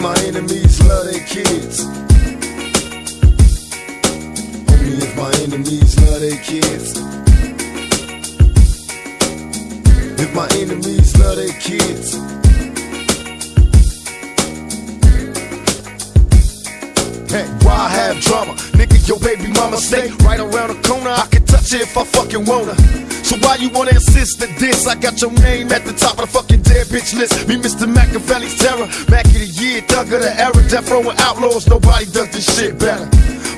my enemies love their kids. Only if my enemies love their kids. If my enemies love their kids. Hey, why I have drama? Nigga, your baby mama stay right around the corner. I can touch it if I fucking wanna. So why you wanna insist that this? I got your name at the top of the fucking bitch list. Me, Mr. Makaveli's terror. Mac of the year, thug of the era, death row and outlaws. Nobody does this shit better.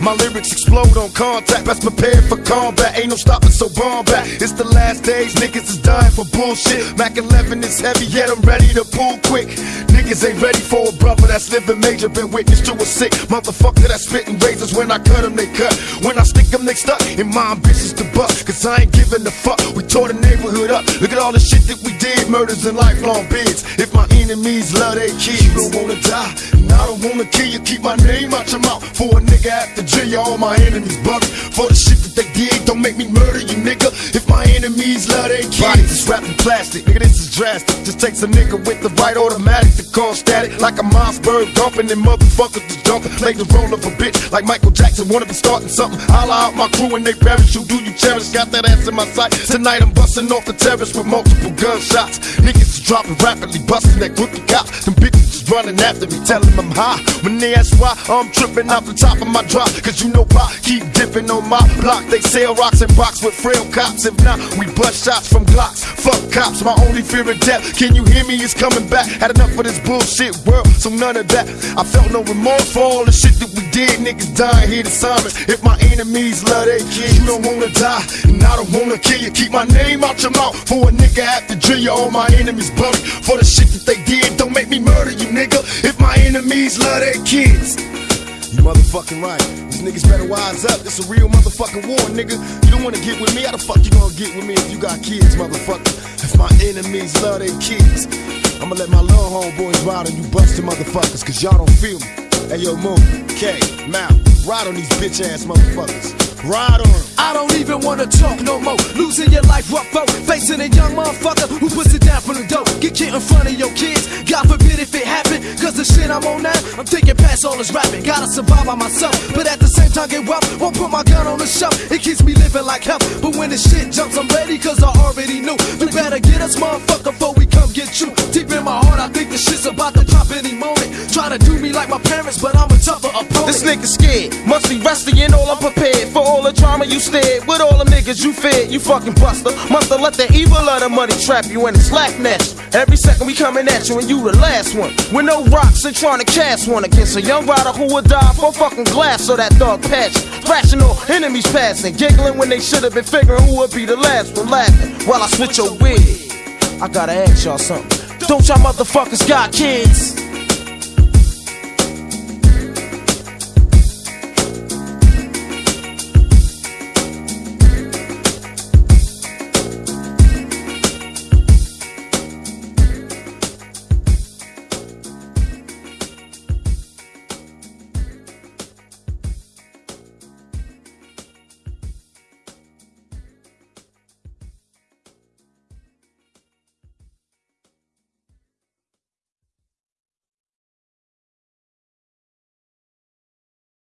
My lyrics explode on contact, best prepared for combat. Ain't no stopping, so bomb back. It's the last days, niggas is dying for bullshit. Mac 11 is heavy, yet I'm ready to pull quick. Niggas ain't ready for a brother that's living major, been witness to a sick motherfucker that's spitting razors. When I cut them, they cut. When I stick them, they stuck. And my ambitions to buck, cause I ain't giving a fuck. We tore the neighborhood up. Look at all the shit that we did, murders and lifelong If my enemies love their kids, you don't wanna die. And I don't wanna kill you, keep my name out your mouth. For a nigga after jail, all my enemies bugging. For the shit that they did, don't make me murder you, nigga. If my enemies love their kids, bodies is wrapped in plastic. Nigga, this is drastic. Just takes a nigga with the right automatic to call static. Like a Mossberg dumping and motherfuckers just jumping. Make the roll of a bitch like Michael Jackson. Wanna be starting something. Holla out my crew and they. Who do you cherish? Got that ass in my sight. Tonight I'm busting off the terrace with multiple gunshots. Niggas dropping rapidly, busting that crooked cop. Them bitches is running after me, telling them high. When they ask why, I'm tripping off the top of my drop. Cause you know why? Keep dipping on my block. They sell rocks and box with frail cops. If not, we bust shots from Glocks. Fuck cops, my only fear of death. Can you hear me? It's coming back. Had enough of this bullshit world, so none of that. I felt no remorse for all the shit that we did. Niggas dying here to Simon. If my enemies love their kids, you don't wanna die. And I don't wanna kill you. Keep my name out your mouth. For a nigga after drill you, all my enemies buried. For the shit that they did, don't make me murder you, nigga. If my enemies love their kids. You motherfucking right. These niggas better wise up. It's a real motherfucking war, nigga. You don't wanna get with me. How the fuck you gonna get with me if you got kids, motherfucker? If my enemies love their kids, I'ma let my little homeboys ride on you busted motherfuckers, cause y'all don't feel me. Hey yo, Moon, K, Mal, ride on these bitch ass motherfuckers. Ride on. I don't even wanna talk no more. Losing your life rough folk. Facing a young motherfucker who puts it down from the dope. Get kid in front of your kids. God forbid if it happen. Cause the shit I'm on now, I'm thinking past all this rapping. Gotta survive by myself. But at the same time, get wealth. Won't put my gun on the shelf. It keeps me living like hell. But when the shit jumps, I'm ready cause I already knew. You better get us, motherfucker, before we come get you. Deep in my heart, I think the shit's about to drop any moment. Try to do me like my parents, but I'm a tougher opponent. This nigga scared, must be rusty and all unprepared for all the drama you stared. With all the niggas you feared, you fucking buster. Must have let the evil of the money trap you in a slack nest. Every second we coming at you and you the last one. With no rocks and trying to cast one against a young rider who would die for fucking glass so that dog patch. Rational enemies passing, giggling when they should have been figuring who would be the last one laughing while I switch your wig. I gotta ask y'all something. Don't y'all motherfuckers got kids?